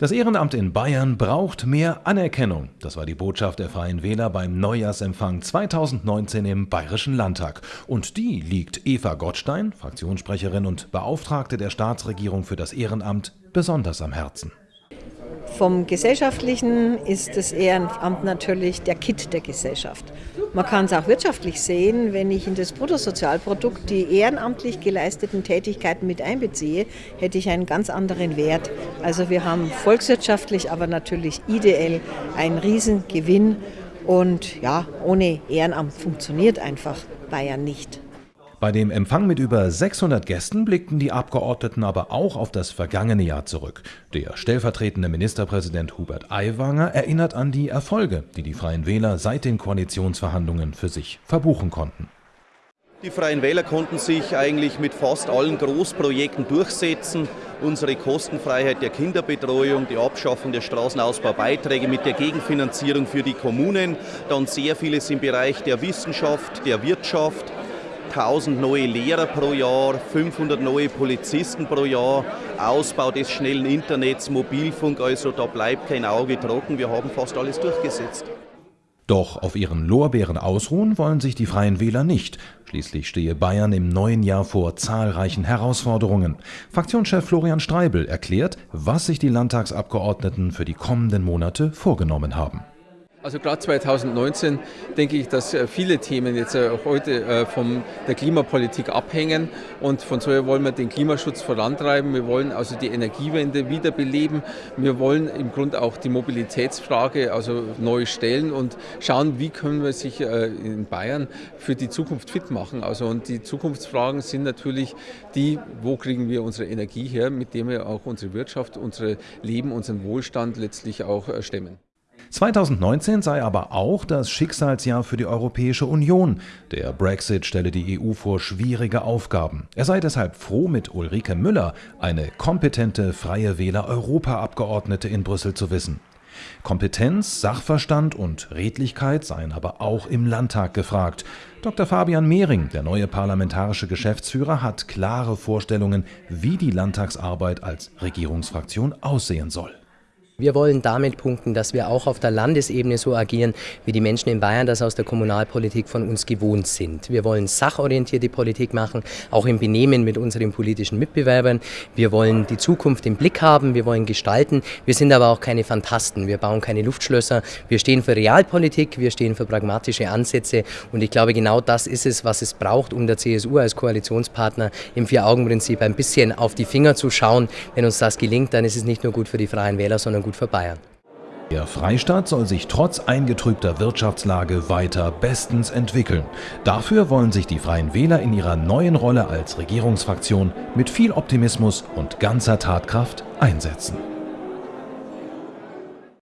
Das Ehrenamt in Bayern braucht mehr Anerkennung. Das war die Botschaft der Freien Wähler beim Neujahrsempfang 2019 im Bayerischen Landtag. Und die liegt Eva Gottstein, Fraktionssprecherin und Beauftragte der Staatsregierung für das Ehrenamt, besonders am Herzen. Vom Gesellschaftlichen ist das Ehrenamt natürlich der Kit der Gesellschaft. Man kann es auch wirtschaftlich sehen, wenn ich in das Bruttosozialprodukt die ehrenamtlich geleisteten Tätigkeiten mit einbeziehe, hätte ich einen ganz anderen Wert. Also wir haben volkswirtschaftlich, aber natürlich ideell einen Riesengewinn. Und ja, ohne Ehrenamt funktioniert einfach Bayern nicht. Bei dem Empfang mit über 600 Gästen blickten die Abgeordneten aber auch auf das vergangene Jahr zurück. Der stellvertretende Ministerpräsident Hubert Aiwanger erinnert an die Erfolge, die die Freien Wähler seit den Koalitionsverhandlungen für sich verbuchen konnten. Die Freien Wähler konnten sich eigentlich mit fast allen Großprojekten durchsetzen. Unsere Kostenfreiheit der Kinderbetreuung, die Abschaffung der Straßenausbaubeiträge mit der Gegenfinanzierung für die Kommunen, dann sehr vieles im Bereich der Wissenschaft, der Wirtschaft, 1000 neue Lehrer pro Jahr, 500 neue Polizisten pro Jahr, Ausbau des schnellen Internets, Mobilfunk, also da bleibt kein Auge trocken. Wir haben fast alles durchgesetzt. Doch auf ihren Lorbeeren ausruhen wollen sich die Freien Wähler nicht. Schließlich stehe Bayern im neuen Jahr vor zahlreichen Herausforderungen. Fraktionschef Florian Streibel erklärt, was sich die Landtagsabgeordneten für die kommenden Monate vorgenommen haben. Also gerade 2019 denke ich, dass äh, viele Themen jetzt äh, heute äh, von der Klimapolitik abhängen und von so wollen wir den Klimaschutz vorantreiben. Wir wollen also die Energiewende wiederbeleben. Wir wollen im Grunde auch die Mobilitätsfrage also neu stellen und schauen, wie können wir sich in Bayern für die Zukunft fit machen. Also und die Zukunftsfragen sind natürlich die, wo kriegen wir unsere Energie her, mit der wir auch unsere Wirtschaft, unser Leben, unseren Wohlstand letztlich auch stemmen. 2019 sei aber auch das Schicksalsjahr für die Europäische Union. Der Brexit stelle die EU vor schwierige Aufgaben. Er sei deshalb froh, mit Ulrike Müller eine kompetente Freie Wähler Europaabgeordnete in Brüssel zu wissen. Kompetenz, Sachverstand und Redlichkeit seien aber auch im Landtag gefragt. Dr. Fabian Mehring, der neue parlamentarische Geschäftsführer, hat klare Vorstellungen, wie die Landtagsarbeit als Regierungsfraktion aussehen soll. Wir wollen damit punkten, dass wir auch auf der Landesebene so agieren, wie die Menschen in Bayern das aus der Kommunalpolitik von uns gewohnt sind. Wir wollen sachorientierte Politik machen, auch im Benehmen mit unseren politischen Mitbewerbern. Wir wollen die Zukunft im Blick haben, wir wollen gestalten. Wir sind aber auch keine Fantasten, wir bauen keine Luftschlösser. Wir stehen für Realpolitik, wir stehen für pragmatische Ansätze und ich glaube, genau das ist es, was es braucht, um der CSU als Koalitionspartner im Vier-Augen-Prinzip ein bisschen auf die Finger zu schauen. Wenn uns das gelingt, dann ist es nicht nur gut für die Freien Wähler, sondern gut für Bayern. Der Freistaat soll sich trotz eingetrübter Wirtschaftslage weiter bestens entwickeln. Dafür wollen sich die Freien Wähler in ihrer neuen Rolle als Regierungsfraktion mit viel Optimismus und ganzer Tatkraft einsetzen.